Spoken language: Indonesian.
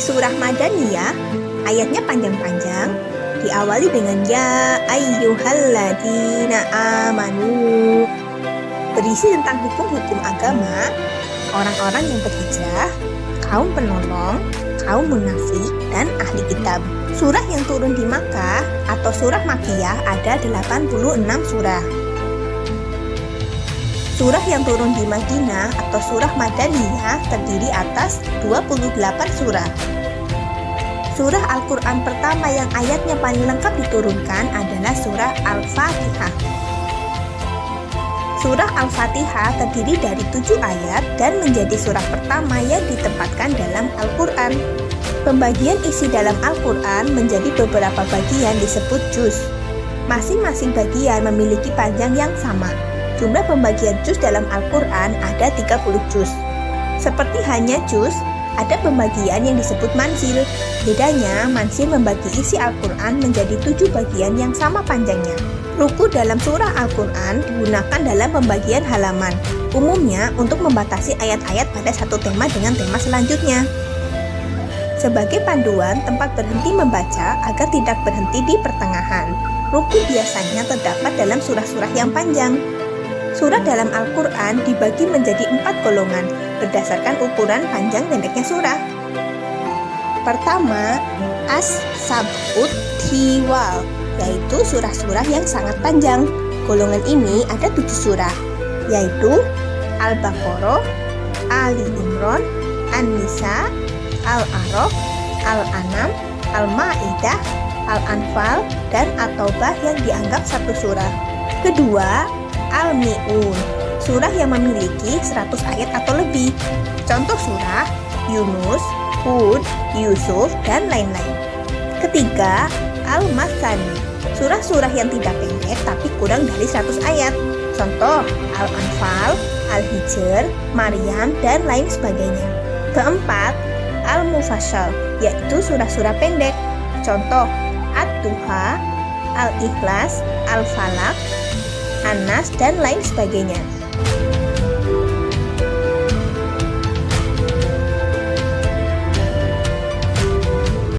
surah Madaniyah, ayatnya panjang-panjang, diawali dengan Ya ayyuhalladzina amanu. Berisi tentang hukum-hukum agama, orang-orang yang berhijrah, kaum penolong, kaum munafik, dan ahli kitab. Surah yang turun di Makkah atau surah Makiyah ada 86 surah. Surah yang turun di Madinah atau surah Madaniyah terdiri atas 28 surah. Surah Al-Quran pertama yang ayatnya paling lengkap diturunkan adalah surah Al-Fatihah. Surah Al-Fatihah terdiri dari tujuh ayat dan menjadi surah pertama yang ditempatkan dalam Al-Quran. Pembagian isi dalam Al-Quran menjadi beberapa bagian disebut juz. Masing-masing bagian memiliki panjang yang sama. Jumlah pembagian juz dalam Al-Quran ada 30 juz. Seperti hanya juz, ada pembagian yang disebut mansil. Bedanya, mansil membagi isi Al-Quran menjadi tujuh bagian yang sama panjangnya. Ruku dalam surah Al-Quran digunakan dalam pembagian halaman, umumnya untuk membatasi ayat-ayat pada satu tema dengan tema selanjutnya. Sebagai panduan tempat berhenti membaca agar tidak berhenti di pertengahan, ruku biasanya terdapat dalam surah-surah yang panjang. Surat dalam Al-Quran dibagi menjadi empat golongan berdasarkan ukuran panjang pendeknya surah. Pertama, As-Sabut Tiwal, yaitu surah-surah yang sangat panjang. Golongan ini ada tujuh surah, yaitu Al-Baqarah, Ali Imran, An-Nisa, Al-A'raf, Al-An'am, Al-Ma'idah, Al-Anfal, dan At-Taubah yang dianggap satu surah. Kedua, Al-Mi'un, surah yang memiliki 100 ayat atau lebih. Contoh surah Yunus, Hud, Yusuf, dan lain-lain. Ketiga, Al-Masani, surah-surah yang tidak pendek tapi kurang dari 100 ayat. Contoh Al-Anfal, Al-Hijr, Maryam, dan lain sebagainya. Keempat, Al-Mufassal, yaitu surah-surah pendek. Contoh At-Tuha, Al-Ikhlas, Al-Falak, Anas, dan lain sebagainya.